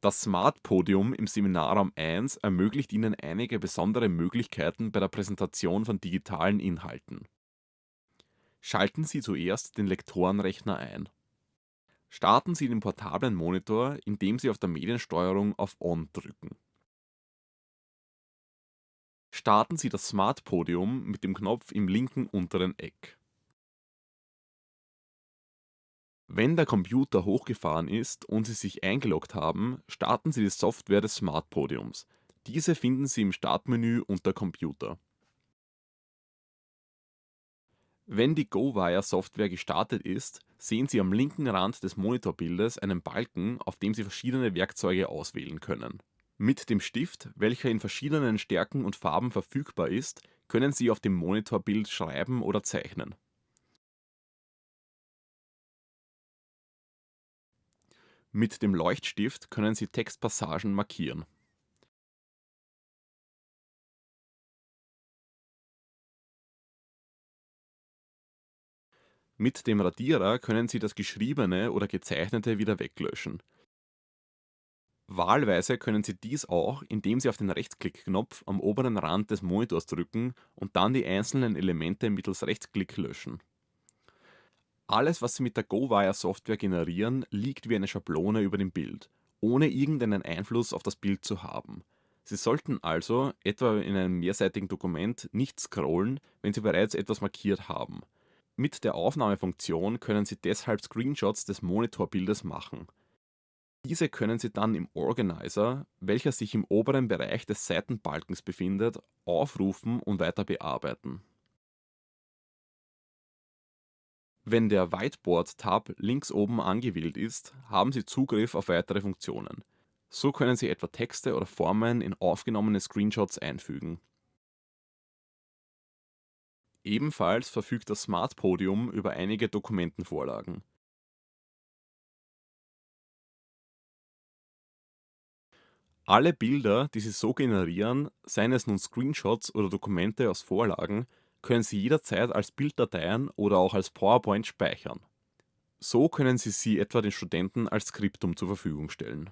Das Smart Podium im Seminarraum 1 ermöglicht Ihnen einige besondere Möglichkeiten bei der Präsentation von digitalen Inhalten. Schalten Sie zuerst den Lektorenrechner ein. Starten Sie den portablen Monitor, indem Sie auf der Mediensteuerung auf On drücken. Starten Sie das Smart Podium mit dem Knopf im linken unteren Eck. Wenn der Computer hochgefahren ist und Sie sich eingeloggt haben, starten Sie die Software des Smart Podiums. Diese finden Sie im Startmenü unter Computer. Wenn die GoWire-Software gestartet ist, sehen Sie am linken Rand des Monitorbildes einen Balken, auf dem Sie verschiedene Werkzeuge auswählen können. Mit dem Stift, welcher in verschiedenen Stärken und Farben verfügbar ist, können Sie auf dem Monitorbild schreiben oder zeichnen. Mit dem Leuchtstift können Sie Textpassagen markieren. Mit dem Radierer können Sie das Geschriebene oder Gezeichnete wieder weglöschen. Wahlweise können Sie dies auch, indem Sie auf den Rechtsklick-Knopf am oberen Rand des Monitors drücken und dann die einzelnen Elemente mittels Rechtsklick löschen. Alles, was Sie mit der GoWire-Software generieren, liegt wie eine Schablone über dem Bild, ohne irgendeinen Einfluss auf das Bild zu haben. Sie sollten also, etwa in einem mehrseitigen Dokument, nicht scrollen, wenn Sie bereits etwas markiert haben. Mit der Aufnahmefunktion können Sie deshalb Screenshots des Monitorbildes machen. Diese können Sie dann im Organizer, welcher sich im oberen Bereich des Seitenbalkens befindet, aufrufen und weiter bearbeiten. Wenn der Whiteboard-Tab links oben angewählt ist, haben Sie Zugriff auf weitere Funktionen. So können Sie etwa Texte oder Formen in aufgenommene Screenshots einfügen. Ebenfalls verfügt das Smart Podium über einige Dokumentenvorlagen. Alle Bilder, die Sie so generieren, seien es nun Screenshots oder Dokumente aus Vorlagen, können Sie jederzeit als Bilddateien oder auch als PowerPoint speichern. So können Sie sie etwa den Studenten als Skriptum zur Verfügung stellen